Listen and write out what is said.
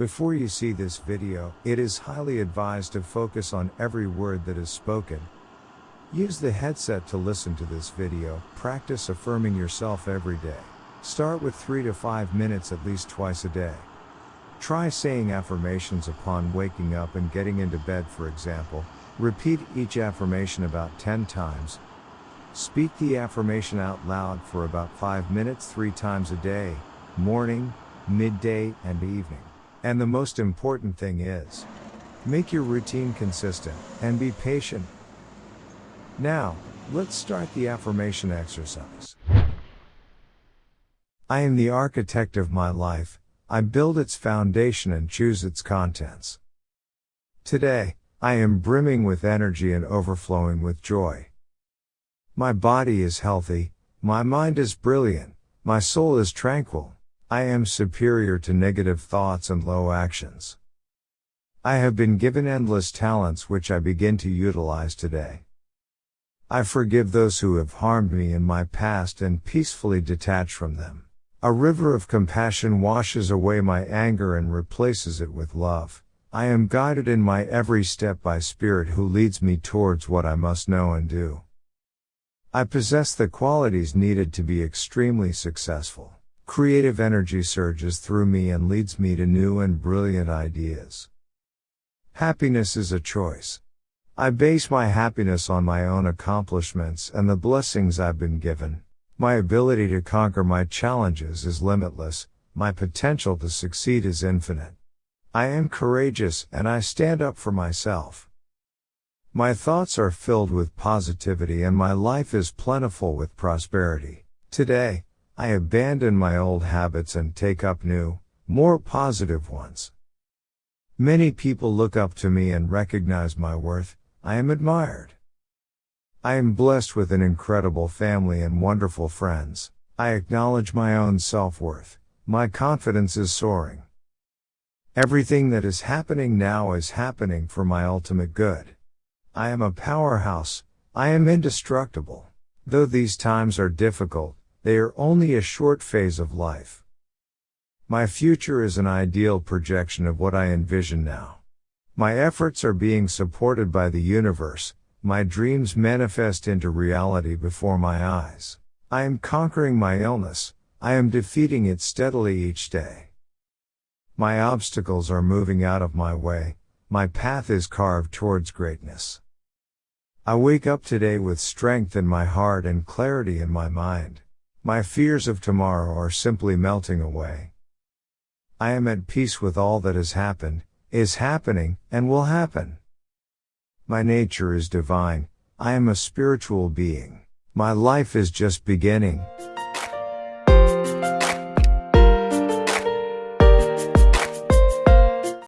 Before you see this video, it is highly advised to focus on every word that is spoken. Use the headset to listen to this video, practice affirming yourself every day. Start with 3 to 5 minutes at least twice a day. Try saying affirmations upon waking up and getting into bed, for example. Repeat each affirmation about 10 times. Speak the affirmation out loud for about 5 minutes 3 times a day, morning, midday, and evening. And the most important thing is, make your routine consistent and be patient. Now, let's start the affirmation exercise. I am the architect of my life, I build its foundation and choose its contents. Today, I am brimming with energy and overflowing with joy. My body is healthy, my mind is brilliant, my soul is tranquil. I am superior to negative thoughts and low actions. I have been given endless talents which I begin to utilize today. I forgive those who have harmed me in my past and peacefully detach from them. A river of compassion washes away my anger and replaces it with love. I am guided in my every step by Spirit who leads me towards what I must know and do. I possess the qualities needed to be extremely successful. Creative energy surges through me and leads me to new and brilliant ideas. Happiness is a choice. I base my happiness on my own accomplishments and the blessings I've been given. My ability to conquer my challenges is limitless, my potential to succeed is infinite. I am courageous and I stand up for myself. My thoughts are filled with positivity and my life is plentiful with prosperity. Today, I abandon my old habits and take up new, more positive ones. Many people look up to me and recognize my worth. I am admired. I am blessed with an incredible family and wonderful friends. I acknowledge my own self-worth. My confidence is soaring. Everything that is happening now is happening for my ultimate good. I am a powerhouse. I am indestructible. Though these times are difficult, they are only a short phase of life. My future is an ideal projection of what I envision now. My efforts are being supported by the universe, my dreams manifest into reality before my eyes. I am conquering my illness, I am defeating it steadily each day. My obstacles are moving out of my way, my path is carved towards greatness. I wake up today with strength in my heart and clarity in my mind. My fears of tomorrow are simply melting away. I am at peace with all that has happened, is happening, and will happen. My nature is divine, I am a spiritual being. My life is just beginning.